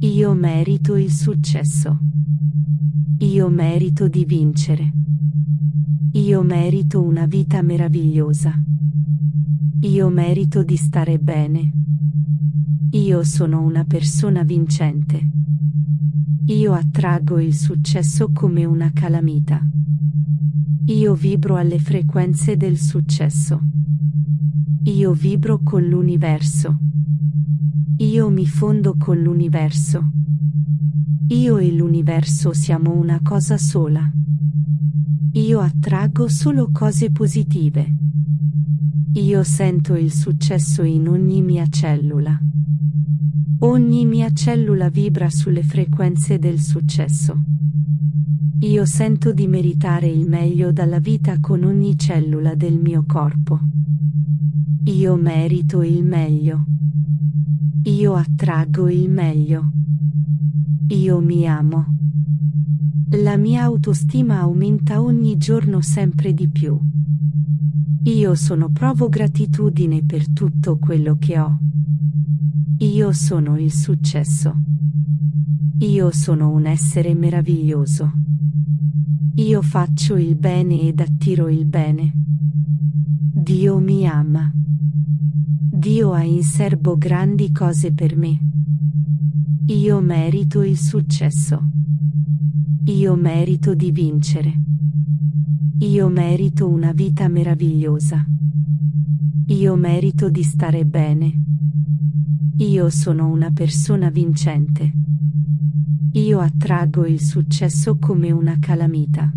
Io merito il successo. Io merito di vincere. Io merito una vita meravigliosa. Io merito di stare bene. Io sono una persona vincente. Io attraggo il successo come una calamita. Io vibro alle frequenze del successo. Io vibro con l'universo. Io mi fondo con l'universo. Io e l'universo siamo una cosa sola. Io attraggo solo cose positive. Io sento il successo in ogni mia cellula. Ogni mia cellula vibra sulle frequenze del successo. Io sento di meritare il meglio dalla vita con ogni cellula del mio corpo. Io merito il meglio. Io attraggo il meglio. Io mi amo. La mia autostima aumenta ogni giorno sempre di più. Io sono provo gratitudine per tutto quello che ho. Io sono il successo. Io sono un essere meraviglioso. Io faccio il bene ed attiro il bene. Dio mi ama. Dio ha in serbo grandi cose per me. Io merito il successo. Io merito di vincere. Io merito una vita meravigliosa. Io merito di stare bene. Io sono una persona vincente. Io attraggo il successo come una calamita.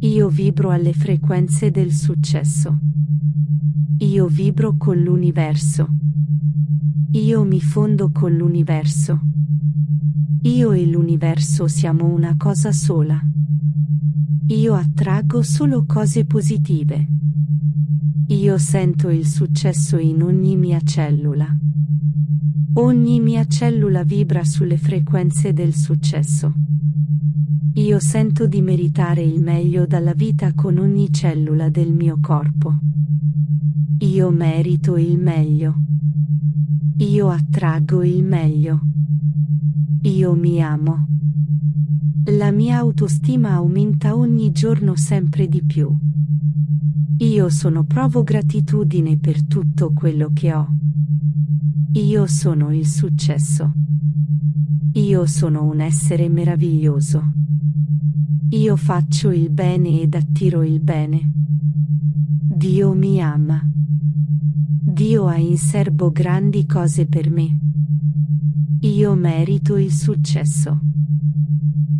Io vibro alle frequenze del successo. Io vibro con l'universo. Io mi fondo con l'universo. Io e l'universo siamo una cosa sola. Io attraggo solo cose positive. Io sento il successo in ogni mia cellula. Ogni mia cellula vibra sulle frequenze del successo. Io sento di meritare il meglio dalla vita con ogni cellula del mio corpo. Io merito il meglio. Io attraggo il meglio. Io mi amo. La mia autostima aumenta ogni giorno sempre di più. Io sono provo gratitudine per tutto quello che ho. Io sono il successo. Io sono un essere meraviglioso. Io faccio il bene ed attiro il bene. Dio mi ama. Dio ha in serbo grandi cose per me. Io merito il successo.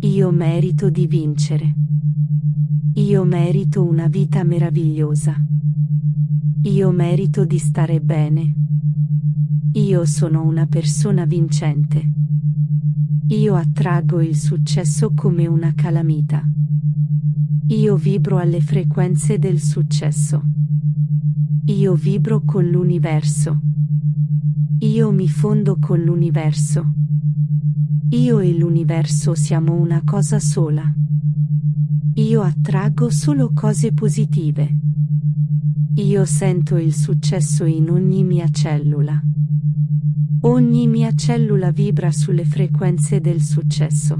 Io merito di vincere. Io merito una vita meravigliosa. Io merito di stare bene. Io sono una persona vincente. Io attraggo il successo come una calamita. Io vibro alle frequenze del successo. Io vibro con l'universo. Io mi fondo con l'universo. Io e l'universo siamo una cosa sola. Io attraggo solo cose positive. Io sento il successo in ogni mia cellula. Ogni mia cellula vibra sulle frequenze del successo.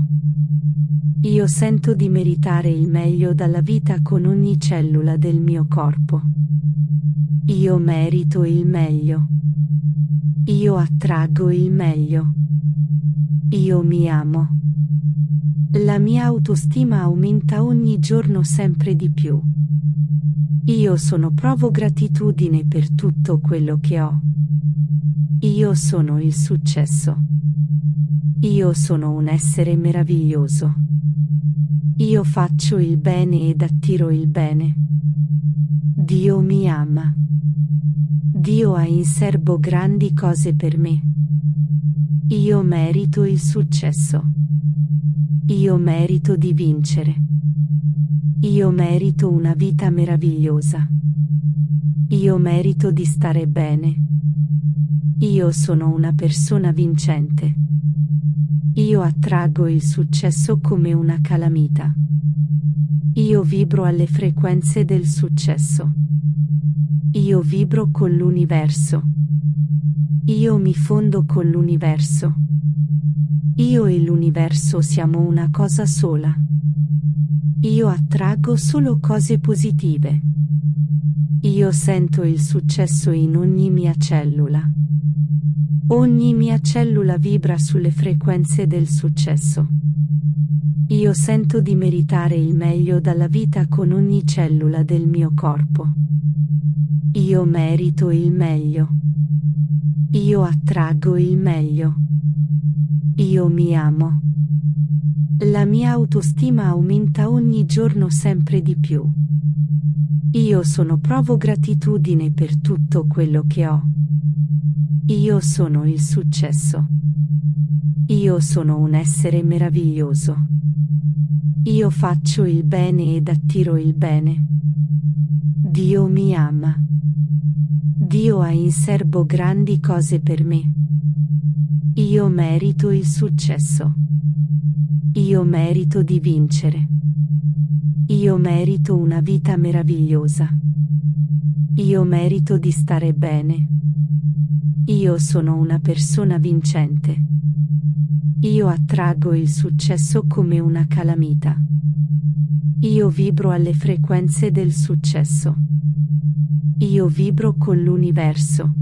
Io sento di meritare il meglio dalla vita con ogni cellula del mio corpo. Io merito il meglio. Io attraggo il meglio. Io mi amo. La mia autostima aumenta ogni giorno sempre di più. Io sono provo gratitudine per tutto quello che ho. Io sono il successo. Io sono un essere meraviglioso. Io faccio il bene ed attiro il bene. Dio mi ama. Dio ha in serbo grandi cose per me. Io merito il successo. Io merito di vincere. Io merito una vita meravigliosa. Io merito di stare bene. Io sono una persona vincente. Io attraggo il successo come una calamita. Io vibro alle frequenze del successo. Io vibro con l'universo. Io mi fondo con l'universo. Io e l'universo siamo una cosa sola. Io attraggo solo cose positive. Io sento il successo in ogni mia cellula. Ogni mia cellula vibra sulle frequenze del successo. Io sento di meritare il meglio dalla vita con ogni cellula del mio corpo. Io merito il meglio. Io attraggo il meglio. Io mi amo. La mia autostima aumenta ogni giorno sempre di più. Io sono provo gratitudine per tutto quello che ho. Io sono il successo. Io sono un essere meraviglioso. Io faccio il bene ed attiro il bene. Dio mi ama. Dio ha in serbo grandi cose per me. Io merito il successo. Io merito di vincere. Io merito una vita meravigliosa. Io merito di stare bene. Io sono una persona vincente. Io attraggo il successo come una calamita. Io vibro alle frequenze del successo. Io vibro con l'universo.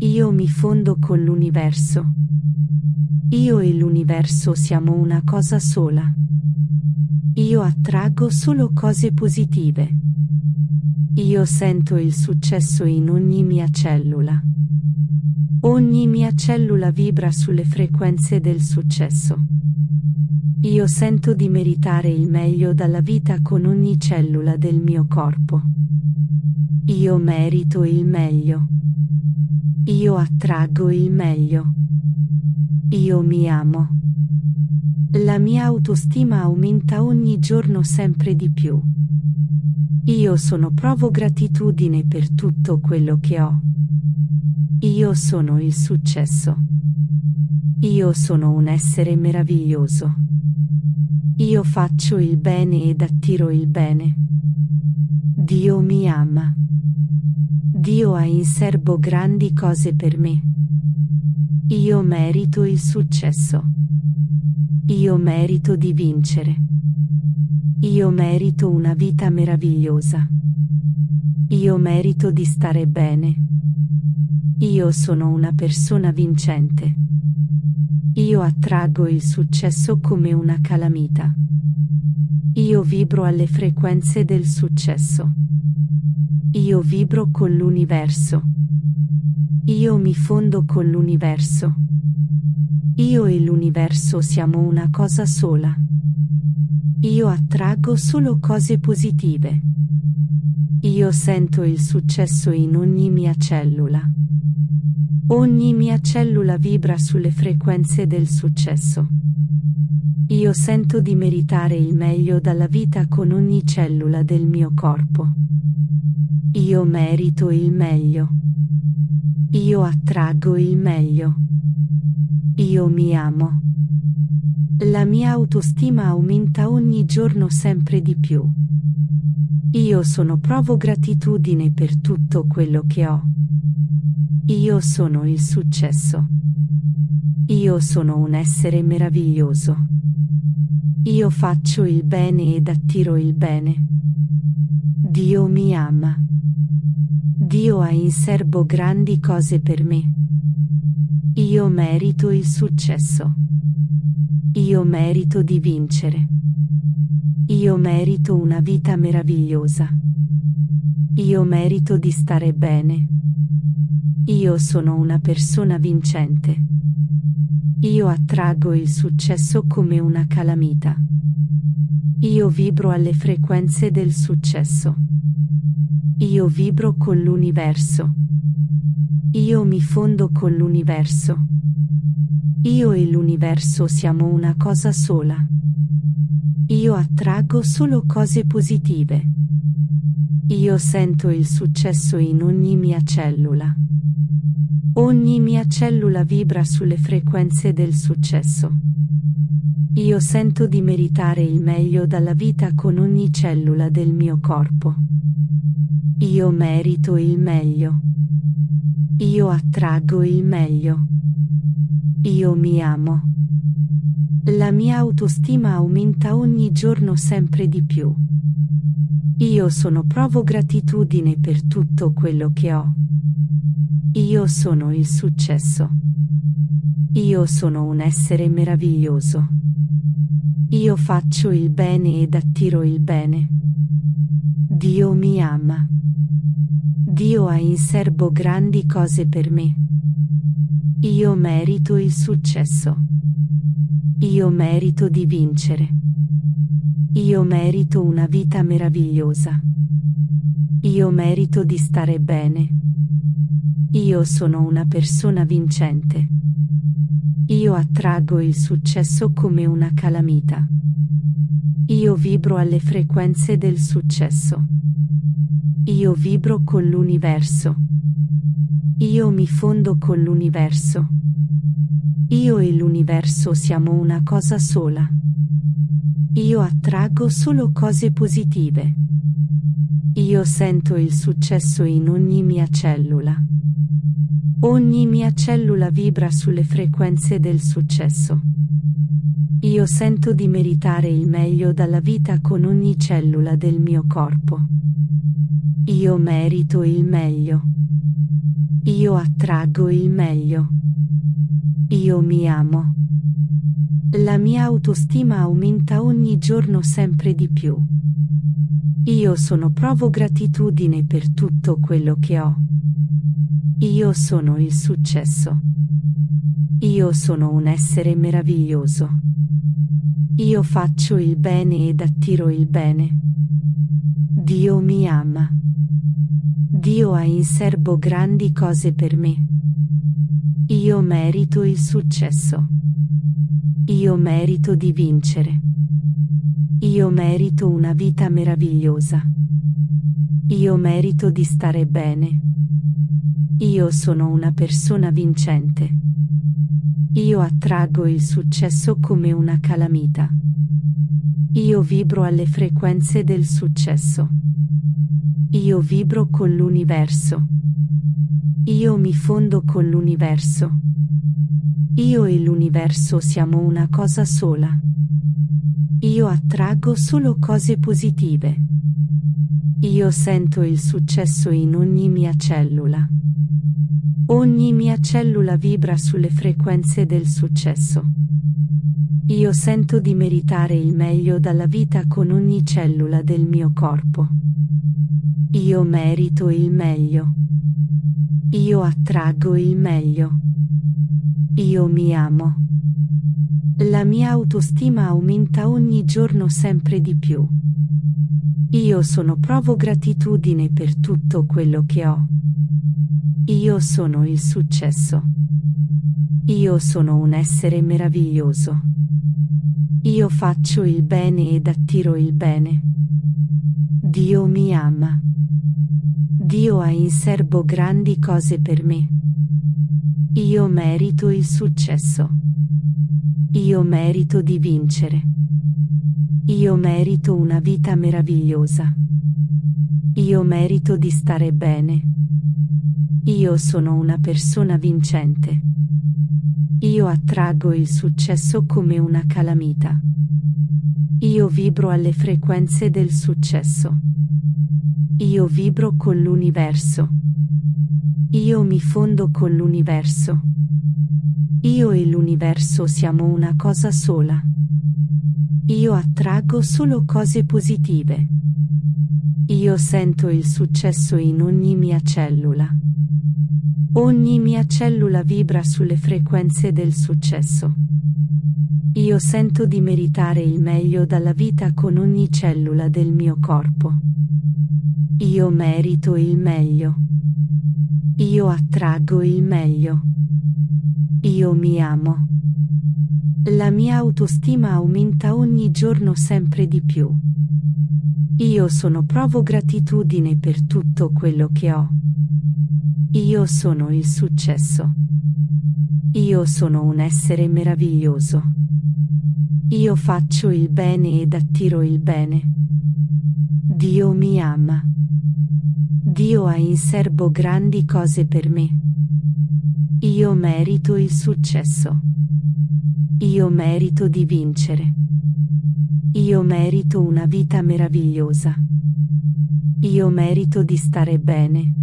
Io mi fondo con l'universo. Io e l'universo siamo una cosa sola. Io attraggo solo cose positive. Io sento il successo in ogni mia cellula. Ogni mia cellula vibra sulle frequenze del successo. Io sento di meritare il meglio dalla vita con ogni cellula del mio corpo. Io merito il meglio. Io attraggo il meglio. Io mi amo. La mia autostima aumenta ogni giorno sempre di più. Io sono provo gratitudine per tutto quello che ho. Io sono il successo. Io sono un essere meraviglioso. Io faccio il bene ed attiro il bene. Dio mi ama. Dio ha in serbo grandi cose per me. Io merito il successo. Io merito di vincere. Io merito una vita meravigliosa. Io merito di stare bene. Io sono una persona vincente. Io attraggo il successo come una calamita. Io vibro alle frequenze del successo. Io vibro con l'universo. Io mi fondo con l'universo. Io e l'universo siamo una cosa sola. Io attraggo solo cose positive. Io sento il successo in ogni mia cellula. Ogni mia cellula vibra sulle frequenze del successo. Io sento di meritare il meglio dalla vita con ogni cellula del mio corpo. Io merito il meglio. Io attraggo il meglio. Io mi amo. La mia autostima aumenta ogni giorno sempre di più. Io sono provo gratitudine per tutto quello che ho. Io sono il successo. Io sono un essere meraviglioso. Io faccio il bene ed attiro il bene. Dio mi ama. Dio ha in serbo grandi cose per me. Io merito il successo. Io merito di vincere. Io merito una vita meravigliosa. Io merito di stare bene. Io sono una persona vincente. Io attraggo il successo come una calamita. Io vibro alle frequenze del successo. Io vibro con l'universo. Io mi fondo con l'universo. Io e l'universo siamo una cosa sola. Io attraggo solo cose positive. Io sento il successo in ogni mia cellula. Ogni mia cellula vibra sulle frequenze del successo. Io sento di meritare il meglio dalla vita con ogni cellula del mio corpo. Io merito il meglio. Io attraggo il meglio. Io mi amo. La mia autostima aumenta ogni giorno sempre di più. Io sono provo gratitudine per tutto quello che ho. Io sono il successo. Io sono un essere meraviglioso. Io faccio il bene ed attiro il bene. Dio mi ama. Dio ha in serbo grandi cose per me. Io merito il successo. Io merito di vincere. Io merito una vita meravigliosa. Io merito di stare bene. Io sono una persona vincente. Io attraggo il successo come una calamita. Io vibro alle frequenze del successo. Io vibro con l'universo. Io mi fondo con l'universo. Io e l'universo siamo una cosa sola. Io attraggo solo cose positive. Io sento il successo in ogni mia cellula. Ogni mia cellula vibra sulle frequenze del successo. Io sento di meritare il meglio dalla vita con ogni cellula del mio corpo. Io merito il meglio. Io attraggo il meglio. Io mi amo. La mia autostima aumenta ogni giorno sempre di più. Io sono provo gratitudine per tutto quello che ho. Io sono il successo. Io sono un essere meraviglioso. Io faccio il bene ed attiro il bene. Dio mi ama. Dio ha in serbo grandi cose per me. Io merito il successo. Io merito di vincere. Io merito una vita meravigliosa. Io merito di stare bene. Io sono una persona vincente. Io attraggo il successo come una calamita. Io vibro alle frequenze del successo. Io vibro con l'universo. Io mi fondo con l'universo. Io e l'universo siamo una cosa sola. Io attraggo solo cose positive. Io sento il successo in ogni mia cellula. Ogni mia cellula vibra sulle frequenze del successo. Io sento di meritare il meglio dalla vita con ogni cellula del mio corpo. Io merito il meglio. Io attraggo il meglio. Io mi amo. La mia autostima aumenta ogni giorno sempre di più. Io sono provo gratitudine per tutto quello che ho. Io sono il successo. Io sono un essere meraviglioso. Io faccio il bene ed attiro il bene. Dio mi ama. Dio ha in serbo grandi cose per me. Io merito il successo. Io merito di vincere. Io merito una vita meravigliosa. Io merito di stare bene. Io sono una persona vincente. Io attraggo il successo come una calamita. Io vibro alle frequenze del successo. Io vibro con l'universo. Io mi fondo con l'universo. Successo. Io e l'universo siamo una cosa sola. Io attraggo solo cose positive. Io sento il successo in ogni mia cellula. Ogni mia cellula vibra sulle frequenze del successo. Io sento di meritare il meglio dalla vita con ogni cellula del mio corpo. Io merito il meglio. Io attraggo il meglio. Io mi amo. La mia autostima aumenta ogni giorno sempre di più. Io sono provo gratitudine per tutto quello che ho. Io sono il successo. Io sono un essere meraviglioso. Io faccio il bene ed attiro il bene. Dio mi ama. Dio ha in serbo grandi cose per me. Io merito il successo. Io merito di vincere. Io merito una vita meravigliosa. Io merito di stare bene.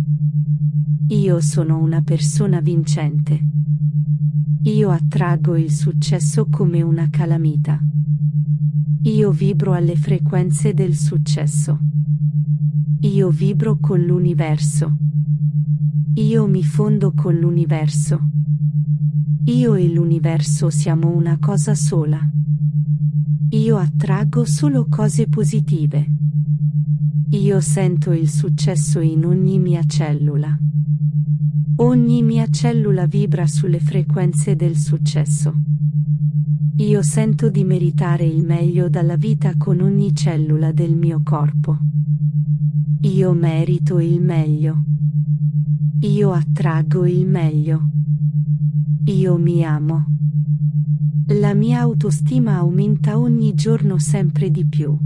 Io sono una persona vincente. Io attraggo il successo come una calamita. Io vibro alle frequenze del successo. Io vibro con l'universo. Io mi fondo con l'universo. Io e l'universo siamo una cosa sola. Io attraggo solo cose positive. Io sento il successo in ogni mia cellula. Ogni mia cellula vibra sulle frequenze del successo. Io sento di meritare il meglio dalla vita con ogni cellula del mio corpo. Io merito il meglio. Io attraggo il meglio. Io mi amo. La mia autostima aumenta ogni giorno sempre di più.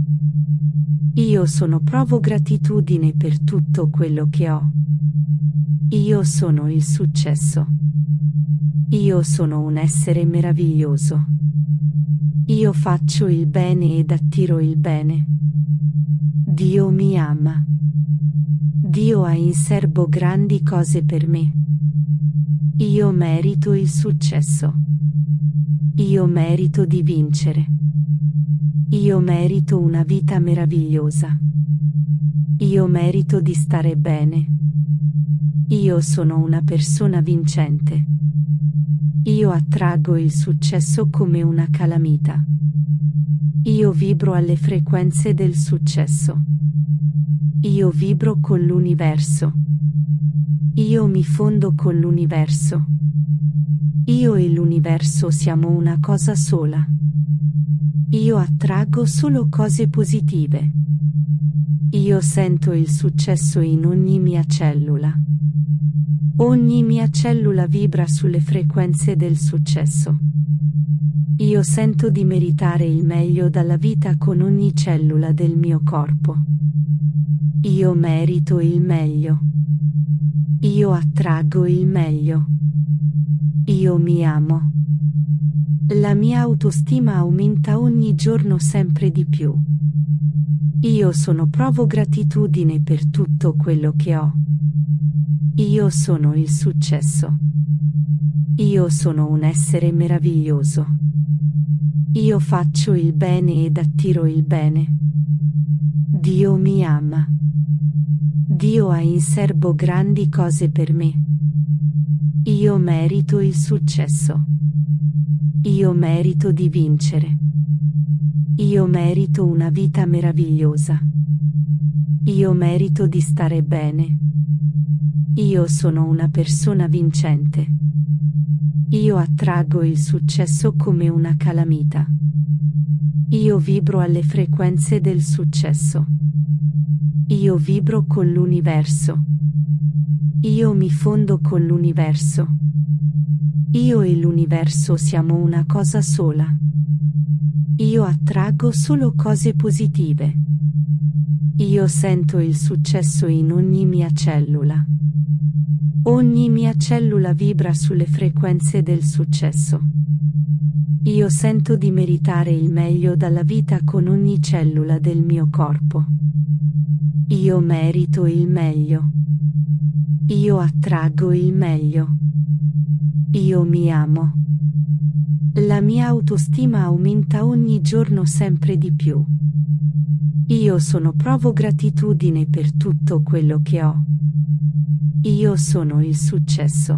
Io sono provo gratitudine per tutto quello che ho. Io sono il successo. Io sono un essere meraviglioso. Io faccio il bene ed attiro il bene. Dio mi ama. Dio ha in serbo grandi cose per me. Io merito il successo. Io merito di vincere. Io merito una vita meravigliosa. Io merito di stare bene. Io sono una persona vincente. Io attraggo il successo come una calamita. Io vibro alle frequenze del successo. Io vibro con l'universo. Io mi fondo con l'universo. Io e l'universo siamo una cosa sola. Io attraggo solo cose positive. Io sento il successo in ogni mia cellula. Ogni mia cellula vibra sulle frequenze del successo. Io sento di meritare il meglio dalla vita con ogni cellula del mio corpo. Io merito il meglio. Io attraggo il meglio. Io mi amo. La mia autostima aumenta ogni giorno sempre di più. Io sono provo gratitudine per tutto quello che ho. Io sono il successo. Io sono un essere meraviglioso. Io faccio il bene ed attiro il bene. Dio mi ama. Dio ha in serbo grandi cose per me. Io merito il successo. Io merito di vincere. Io merito una vita meravigliosa. Io merito di stare bene. Io sono una persona vincente. Io attraggo il successo come una calamita. Io vibro alle frequenze del successo. Io vibro con l'universo. Io mi fondo con l'universo. Io e l'universo siamo una cosa sola. Io attraggo solo cose positive. Io sento il successo in ogni mia cellula. Ogni mia cellula vibra sulle frequenze del successo. Io sento di meritare il meglio dalla vita con ogni cellula del mio corpo. Io merito il meglio. Io attraggo il meglio. Io mi amo. La mia autostima aumenta ogni giorno sempre di più. Io sono provo gratitudine per tutto quello che ho. Io sono il successo.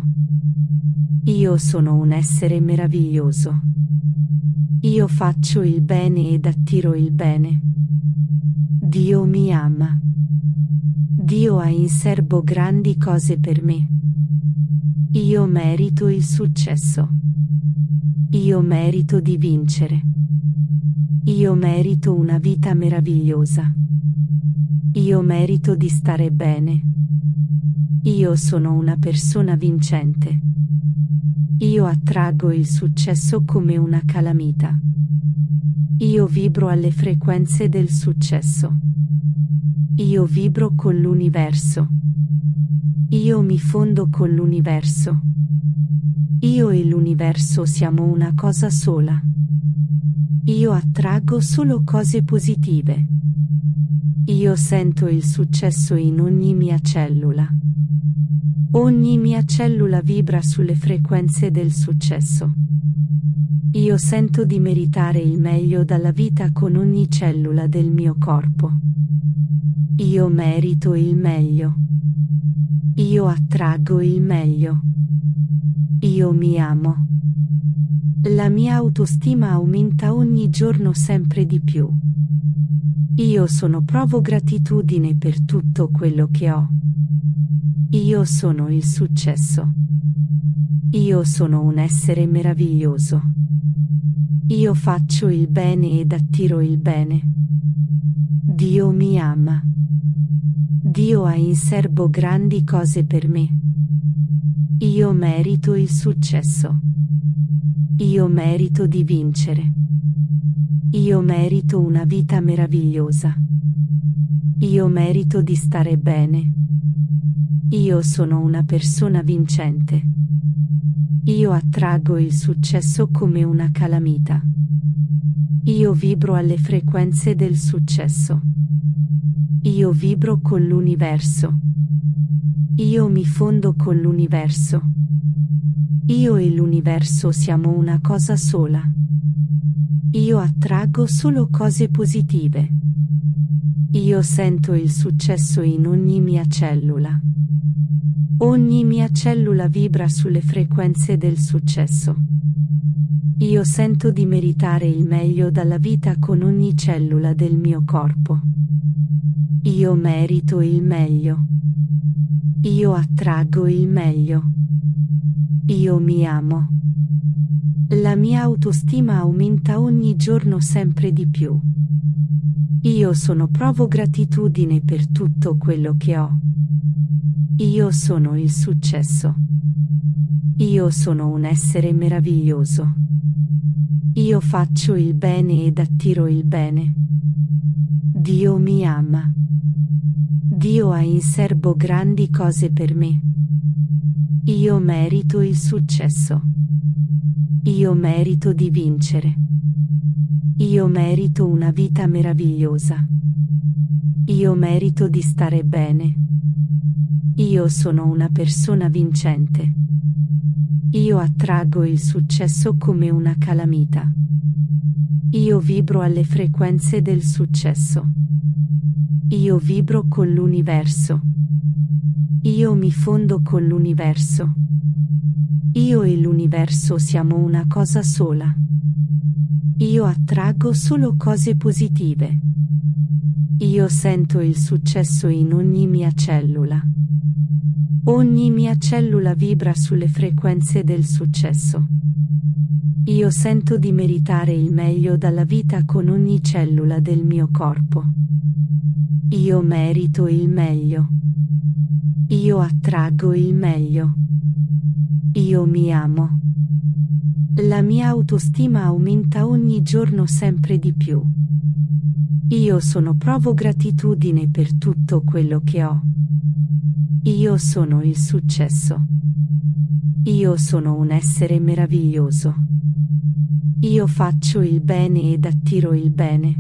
Io sono un essere meraviglioso. Io faccio il bene ed attiro il bene. Dio mi ama. Dio ha in serbo grandi cose per me. Io merito il successo. Io merito di vincere. Io merito una vita meravigliosa. Io merito di stare bene. Io sono una persona vincente. Io attraggo il successo come una calamita. Io vibro alle frequenze del successo. Io vibro con l'universo. Io mi fondo con l'universo. Io e l'universo siamo una cosa sola. Io attraggo solo cose positive. Io sento il successo in ogni mia cellula. Ogni mia cellula vibra sulle frequenze del successo. Io sento di meritare il meglio dalla vita con ogni cellula del mio corpo. Io merito il meglio. Io attraggo il meglio. Io mi amo. La mia autostima aumenta ogni giorno sempre di più. Io sono provo gratitudine per tutto quello che ho. Io sono il successo. Io sono un essere meraviglioso. Io faccio il bene ed attiro il bene. Dio mi ama. Dio ha in serbo grandi cose per me. Io merito il successo. Io merito di vincere. Io merito una vita meravigliosa. Io merito di stare bene. Io sono una persona vincente. Io attraggo il successo come una calamita. Io vibro alle frequenze del successo. Io vibro con l'universo. Io mi fondo con l'universo. Io e l'universo siamo una cosa sola. Io attraggo solo cose positive. Io sento il successo in ogni mia cellula. Ogni mia cellula vibra sulle frequenze del successo. Io sento di meritare il meglio dalla vita con ogni cellula del mio corpo. Io merito il meglio. Io attraggo il meglio. Io mi amo. La mia autostima aumenta ogni giorno sempre di più. Io sono provo gratitudine per tutto quello che ho. Io sono il successo. Io sono un essere meraviglioso. Io faccio il bene ed attiro il bene. Dio mi ama. Dio ha in serbo grandi cose per me. Io merito il successo. Io merito di vincere. Io merito una vita meravigliosa. Io merito di stare bene. Io sono una persona vincente. Io attraggo il successo come una calamita. Io vibro alle frequenze del successo. Io vibro con l'universo. Io mi fondo con l'universo. Io e l'universo siamo una cosa sola. Io attraggo solo cose positive. Io sento il successo in ogni mia cellula. Ogni mia cellula vibra sulle frequenze del successo. Io sento di meritare il meglio dalla vita con ogni cellula del mio corpo. Io merito il meglio. Io attraggo il meglio. Io mi amo. La mia autostima aumenta ogni giorno sempre di più. Io sono provo gratitudine per tutto quello che ho. Io sono il successo. Io sono un essere meraviglioso. Io faccio il bene ed attiro il bene.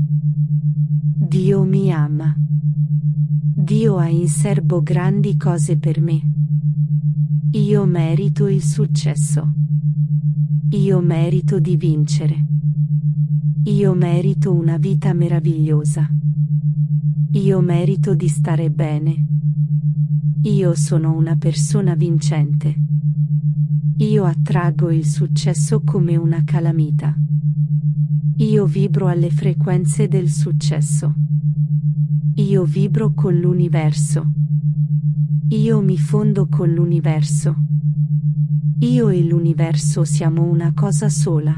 Dio mi ama. Dio ha in serbo grandi cose per me. Io merito il successo. Io merito di vincere. Io merito una vita meravigliosa. Io merito di stare bene. Io sono una persona vincente. Io attraggo il successo come una calamita. Io vibro alle frequenze del successo. Io vibro con l'universo. Io mi fondo con l'universo. Io e l'universo siamo una cosa sola.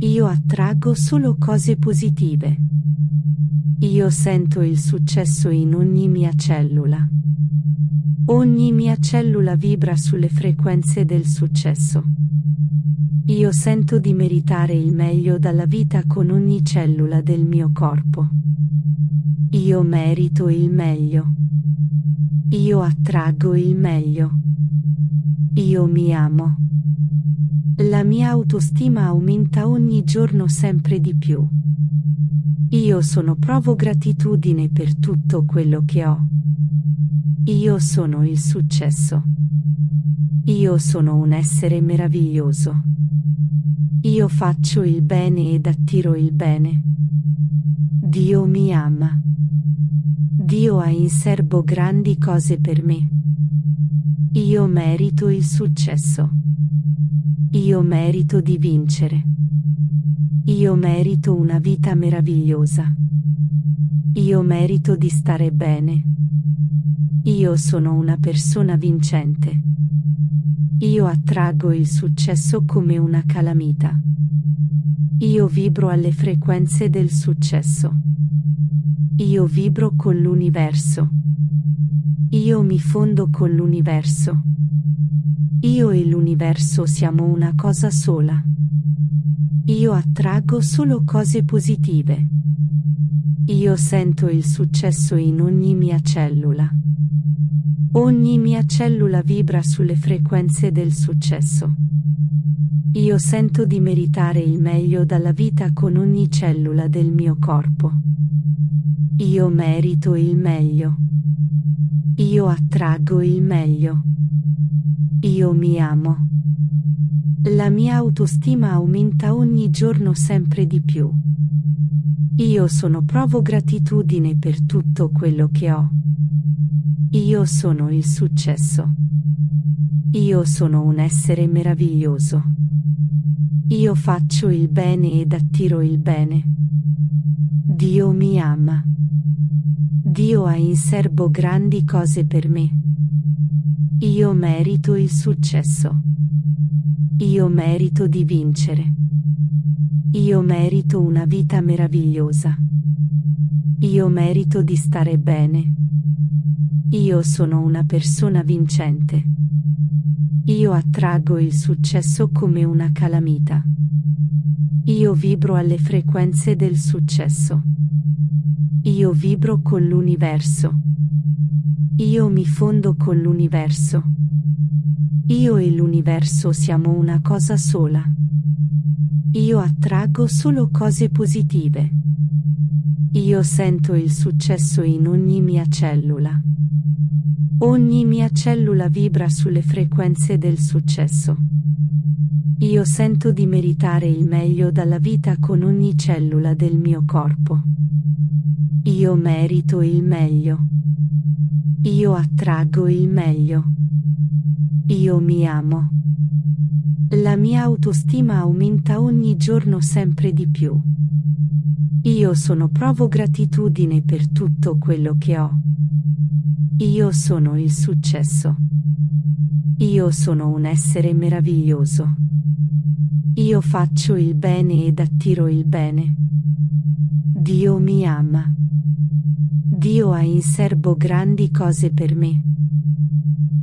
Io attraggo solo cose positive. Io sento il successo in ogni mia cellula. Ogni mia cellula vibra sulle frequenze del successo. Io sento di meritare il meglio dalla vita con ogni cellula del mio corpo. Io merito il meglio. Io attraggo il meglio. Io mi amo. La mia autostima aumenta ogni giorno sempre di più. Io sono provo gratitudine per tutto quello che ho. Io sono il successo. Io sono un essere meraviglioso. Io faccio il bene ed attiro il bene. Dio mi ama. Dio ha in serbo grandi cose per me. Io merito il successo. Io merito di vincere. Io merito una vita meravigliosa. Io merito di stare bene. Io sono una persona vincente. Io attraggo il successo come una calamita. Io vibro alle frequenze del successo. Io vibro con l'universo. Io mi fondo con l'universo. Io e l'universo siamo una cosa sola. Io attraggo solo cose positive. Io sento il successo in ogni mia cellula. Ogni mia cellula vibra sulle frequenze del successo. Io sento di meritare il meglio dalla vita con ogni cellula del mio corpo. Io merito il meglio. Io attraggo il meglio. Io mi amo. La mia autostima aumenta ogni giorno sempre di più. Io sono provo gratitudine per tutto quello che ho. Io sono il successo. Io sono un essere meraviglioso. Io faccio il bene ed attiro il bene. Dio mi ama. Dio ha in serbo grandi cose per me. Io merito il successo. Io merito di vincere. Io merito una vita meravigliosa. Io merito di stare bene. Io sono una persona vincente. Io attraggo il successo come una calamita. Io vibro alle frequenze del successo. Io vibro con l'universo. Io mi fondo con l'universo. Io e l'universo siamo una cosa sola. Io attraggo solo cose positive. Io sento il successo in ogni mia cellula. Ogni mia cellula vibra sulle frequenze del successo. Io sento di meritare il meglio dalla vita con ogni cellula del mio corpo. Io merito il meglio. Io attraggo il meglio. Io mi amo. La mia autostima aumenta ogni giorno sempre di più. Io sono provo gratitudine per tutto quello che ho. Io sono il successo. Io sono un essere meraviglioso. Io faccio il bene ed attiro il bene. Dio mi ama. Dio ha in serbo grandi cose per me.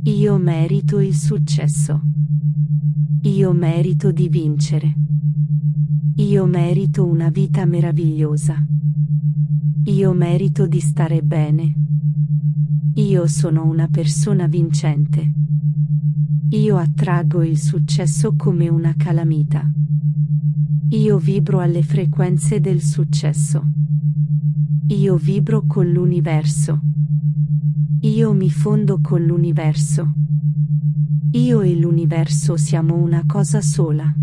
Io merito il successo. Io merito di vincere. Io merito una vita meravigliosa. Io merito di stare bene. Io sono una persona vincente. Io attraggo il successo come una calamita. Io vibro alle frequenze del successo. Io vibro con l'universo. Io mi fondo con l'universo. Io e l'universo siamo una cosa sola.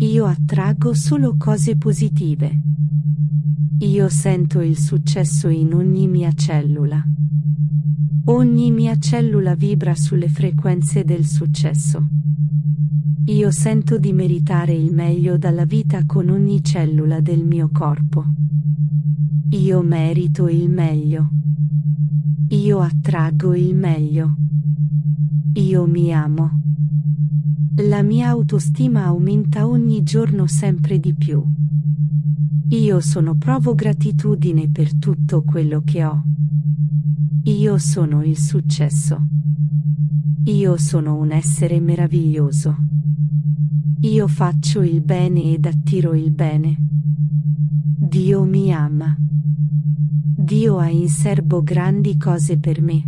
Io attraggo solo cose positive. Io sento il successo in ogni mia cellula. Ogni mia cellula vibra sulle frequenze del successo. Io sento di meritare il meglio dalla vita con ogni cellula del mio corpo. Io merito il meglio. Io attraggo il meglio. Io mi amo. La mia autostima aumenta ogni giorno sempre di più. Io sono provo gratitudine per tutto quello che ho. Io sono il successo. Io sono un essere meraviglioso. Io faccio il bene ed attiro il bene. Dio mi ama. Dio ha in serbo grandi cose per me.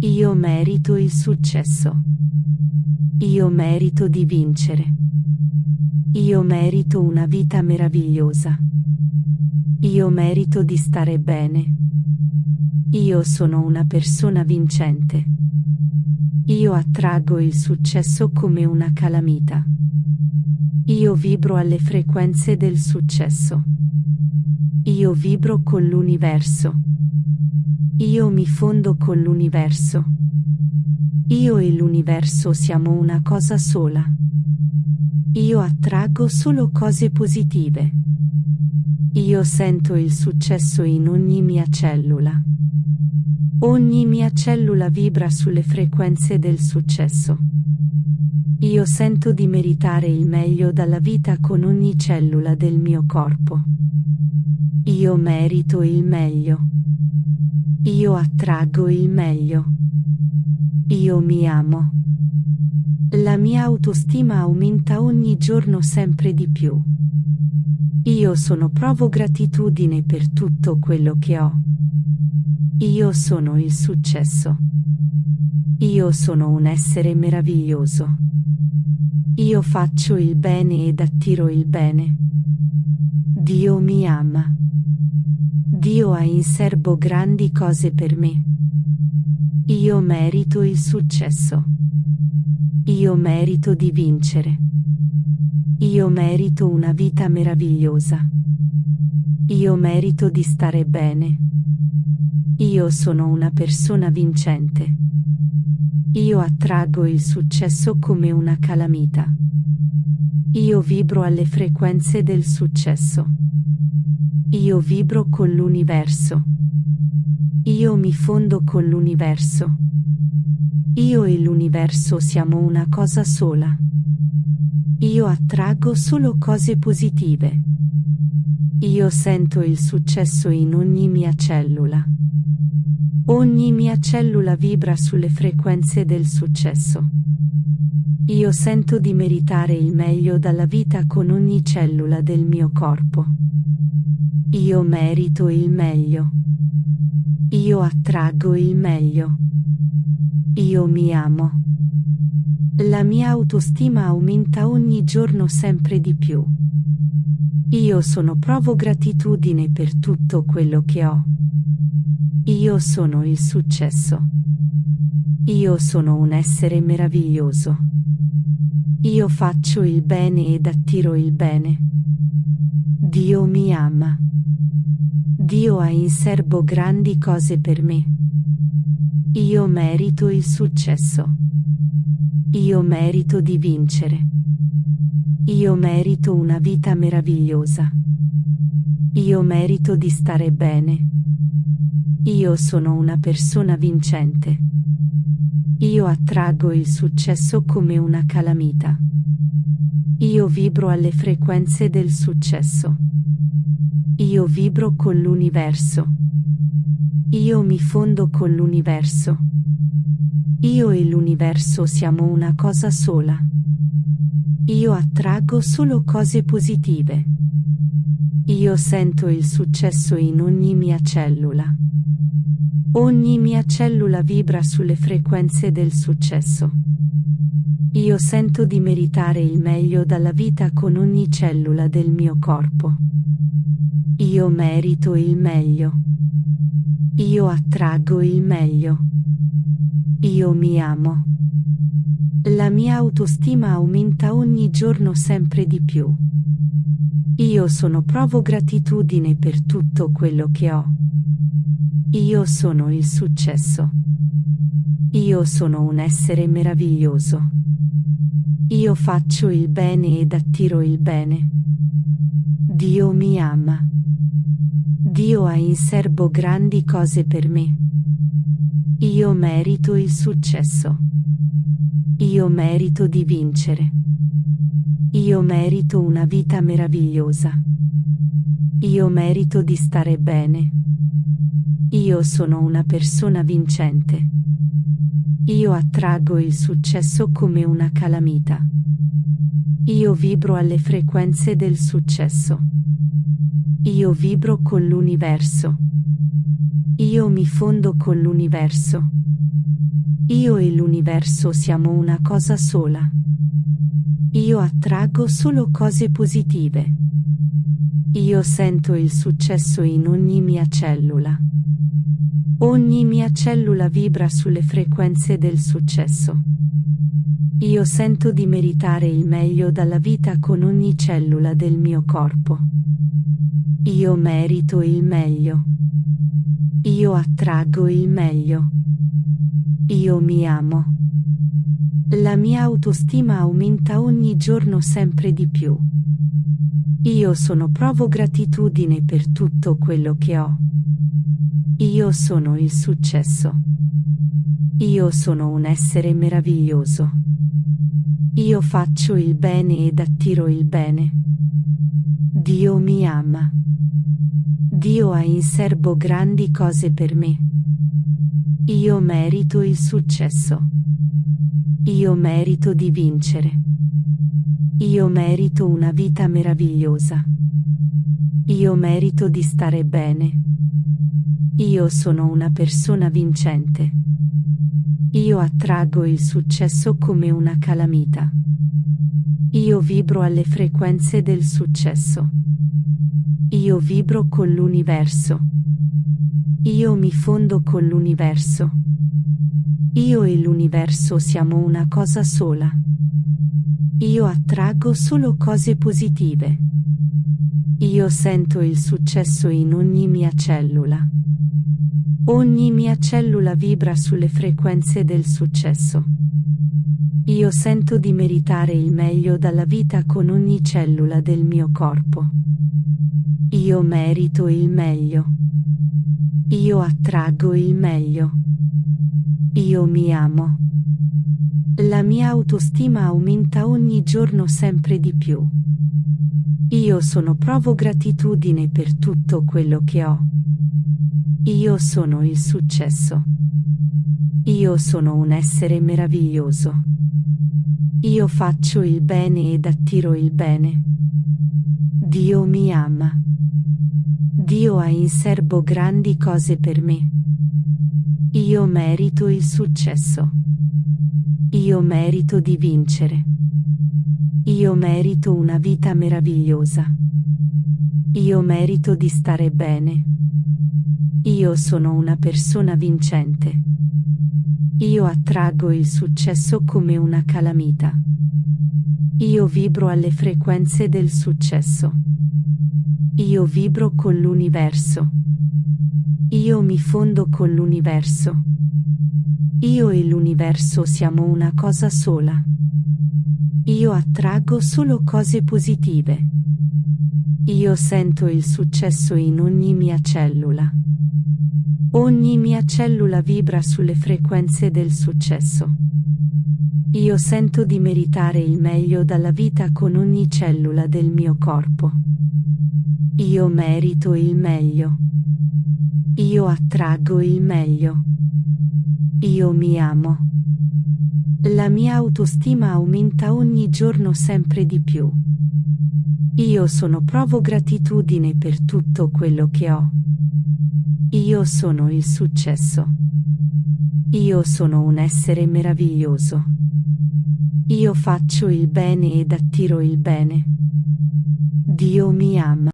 Io merito il successo. Io merito di vincere. Io merito una vita meravigliosa. Io merito di stare bene. Io sono una persona vincente. Io attraggo il successo come una calamita. Io vibro alle frequenze del successo. Io vibro con l'universo. Io mi fondo con l'universo. Io e l'universo siamo una cosa sola. Io attraggo solo cose positive. Io sento il successo in ogni mia cellula. Ogni mia cellula vibra sulle frequenze del successo. Io sento di meritare il meglio dalla vita con ogni cellula del mio corpo. Io merito il meglio. Io attraggo il meglio. Io mi amo. La mia autostima aumenta ogni giorno sempre di più. Io sono provo gratitudine per tutto quello che ho. Io sono il successo. Io sono un essere meraviglioso. Io faccio il bene ed attiro il bene. Dio mi ama. Dio ha in serbo grandi cose per me. Io merito il successo. Io merito di vincere. Io merito una vita meravigliosa. Io merito di stare bene. Io sono una persona vincente. Io attraggo il successo come una calamita. Io vibro alle frequenze del successo. Io vibro con l'universo. Io mi fondo con l'universo. Io e l'universo siamo una cosa sola. Io attraggo solo cose positive. Io sento il successo in ogni mia cellula. Ogni mia cellula vibra sulle frequenze del successo. Io sento di meritare il meglio dalla vita con ogni cellula del mio corpo. Io merito il meglio. Io attraggo il meglio. Io mi amo. La mia autostima aumenta ogni giorno sempre di più. Io sono provo gratitudine per tutto quello che ho. Io sono il successo. Io sono un essere meraviglioso. Io faccio il bene ed attiro il bene. Dio mi ama. Dio ha in serbo grandi cose per me. Io merito il successo. Io merito di vincere. Io merito una vita meravigliosa. Io merito di stare bene. Io sono una persona vincente. Io attraggo il successo come una calamita. Io vibro alle frequenze del successo. Io vibro con l'universo. Io mi fondo con l'universo. Io e l'universo siamo una cosa sola. Io attraggo solo cose positive. Io sento il successo in ogni mia cellula. Ogni mia cellula vibra sulle frequenze del successo. Io sento di meritare il meglio dalla vita con ogni cellula del mio corpo. Io merito il meglio. Io attraggo il meglio. Io mi amo. La mia autostima aumenta ogni giorno sempre di più. Io sono provo gratitudine per tutto quello che ho. Io sono il successo. Io sono un essere meraviglioso. Io faccio il bene ed attiro il bene. Dio mi ama. Dio ha in serbo grandi cose per me. Io merito il successo. Io merito di vincere. Io merito una vita meravigliosa. Io merito di stare bene. Io sono una persona vincente. Io attraggo il successo come una calamita. Io vibro alle frequenze del successo. Io vibro con l'universo. Io mi fondo con l'universo. Io e l'universo siamo una cosa sola. Io attraggo solo cose positive. Io sento il successo in ogni mia cellula. Ogni mia cellula vibra sulle frequenze del successo. Io sento di meritare il meglio dalla vita con ogni cellula del mio corpo. Io merito il meglio. Io attraggo il meglio. Io mi amo. La mia autostima aumenta ogni giorno sempre di più. Io sono provo gratitudine per tutto quello che ho. Io sono il successo. Io sono un essere meraviglioso. Io faccio il bene ed attiro il bene. Dio mi ama. Dio ha in serbo grandi cose per me. Io merito il successo. Io merito di vincere. Io merito una vita meravigliosa. Io merito di stare bene. Io sono una persona vincente. Io attraggo il successo come una calamita. Io vibro alle frequenze del successo. Io vibro con l'universo. Io mi fondo con l'universo. Io e l'universo siamo una cosa sola. Io attraggo solo cose positive. Io sento il successo in ogni mia cellula. Ogni mia cellula vibra sulle frequenze del successo. Io sento di meritare il meglio dalla vita con ogni cellula del mio corpo. Io merito il meglio. Io attraggo il meglio. Io mi amo. La mia autostima aumenta ogni giorno sempre di più. Io sono provo gratitudine per tutto quello che ho. Io sono il successo. Io sono un essere meraviglioso. Io faccio il bene ed attiro il bene. Dio mi ama. Dio ha in serbo grandi cose per me. Io merito il successo. Io merito di vincere. Io merito una vita meravigliosa. Io merito di stare bene. Io sono una persona vincente. Io attraggo il successo come una calamita. Io vibro alle frequenze del successo. Io vibro con l'universo. Io mi fondo con l'universo. Io e l'universo siamo una cosa sola. Io attraggo solo cose positive. Io sento il successo in ogni mia cellula. Ogni mia cellula vibra sulle frequenze del successo. Io sento di meritare il meglio dalla vita con ogni cellula del mio corpo. Io merito il meglio. Io attraggo il meglio. Io mi amo. La mia autostima aumenta ogni giorno sempre di più. Io sono provo gratitudine per tutto quello che ho. Io sono il successo. Io sono un essere meraviglioso. Io faccio il bene ed attiro il bene. Dio mi ama.